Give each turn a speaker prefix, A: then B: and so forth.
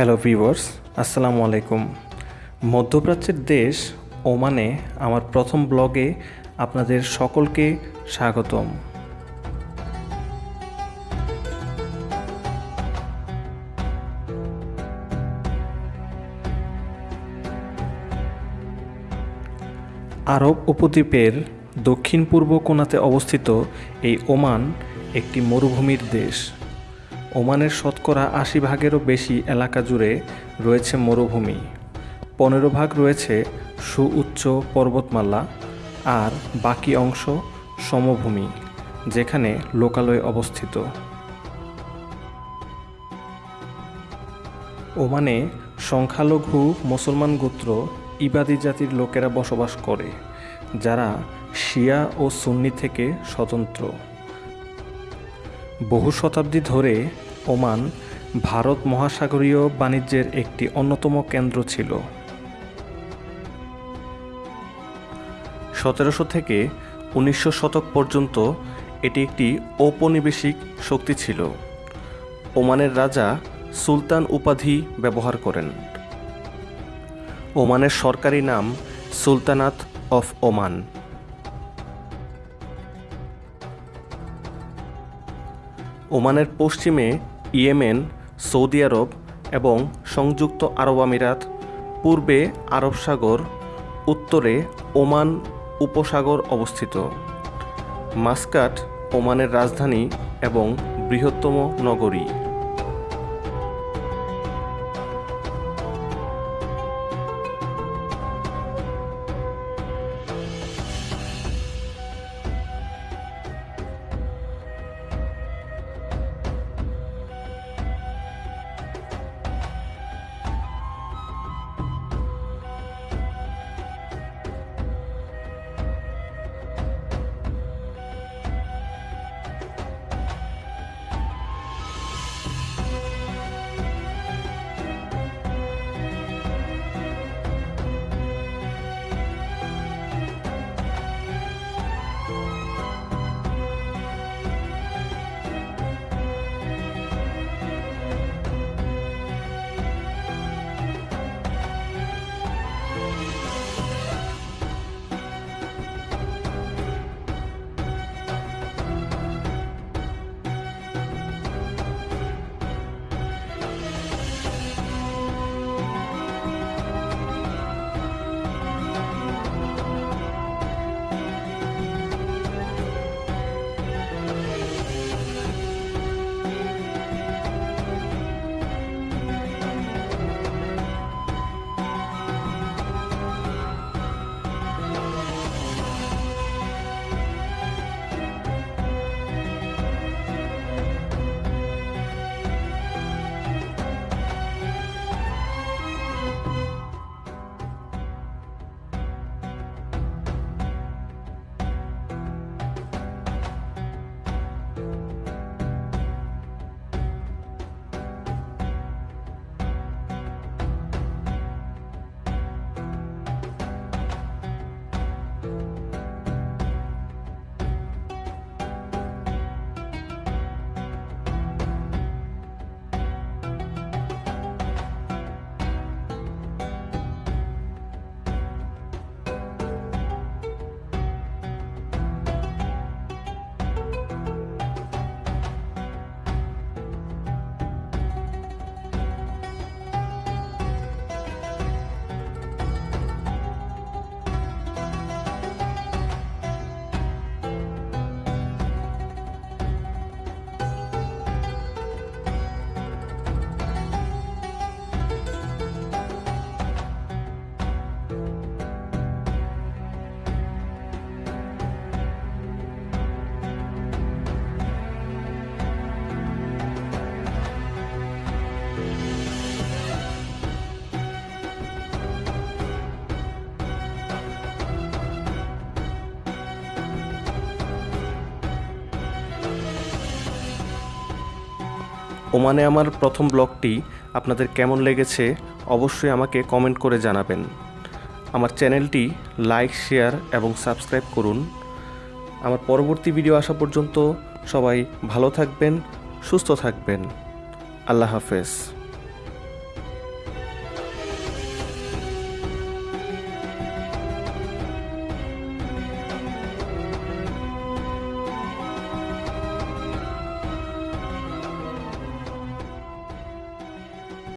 A: Hello viewers, আসসালামু আলাইকুম। মধ্যপ্রাচ্যের দেশ ওমানে আমার প্রথম ব্লগে আপনাদের সকলকে স্বাগতম। আরব উপদ্বীপের দক্ষিণ পূর্ব কোণাতে অবস্থিত এই ওমান একটি মরুভূমির দেশ। ওমানের শতকরা আশি ভাগেরও বেশি এলাকা জুড়ে রয়েছে মরুভূমি। পনেরো ভাগ রয়েছে সুউচ্চ পর্বতমালা আর বাকি অংশ সমভূমি, যেখানে লোকালয় অবস্থিত। ওমানে সংখ্যালঘু মুসলমান গোত্র ইবাদি জাতির লোকেরা বসবাস করে, যারা শিয়া ও সুন্নি থেকে স্বতন্ত্র। বহু শতাব্দী ধরে ওমান ভারত মহাসাগরীয় বাণিজ্যের একটি অন্যতম কেন্দ্র ছিল। সতেরোশো থেকে উনিশশো শতক পর্যন্ত এটি একটি ঔপনিবেশিক শক্তি ছিল। ওমানের রাজা সুলতান উপাধি ব্যবহার করেন। ওমানের সরকারি নাম সুলতানাত অফ ওমান। ওমানের পশ্চিমে ইয়েমেন, সৌদি আরব এবং সংযুক্ত আরব আমিরাত, পূর্বে আরব সাগর, উত্তরে ওমান উপসাগর অবস্থিত। মাস্কাট, ওমানের রাজধানী এবং বৃহত্তম নগরী। ওমানে আমার প্রথম ব্লগটি আপনাদের কেমন লেগেছে অবশ্যই আমাকে কমেন্ট করে জানাবেন। আমার চ্যানেলটি লাইক, শেয়ার এবং সাবস্ক্রাইব করুন। আমার পরবর্তী ভিডিও আসা পর্যন্ত সবাই ভালো থাকবেন, সুস্থ থাকবেন। আল্লাহ হাফেজ।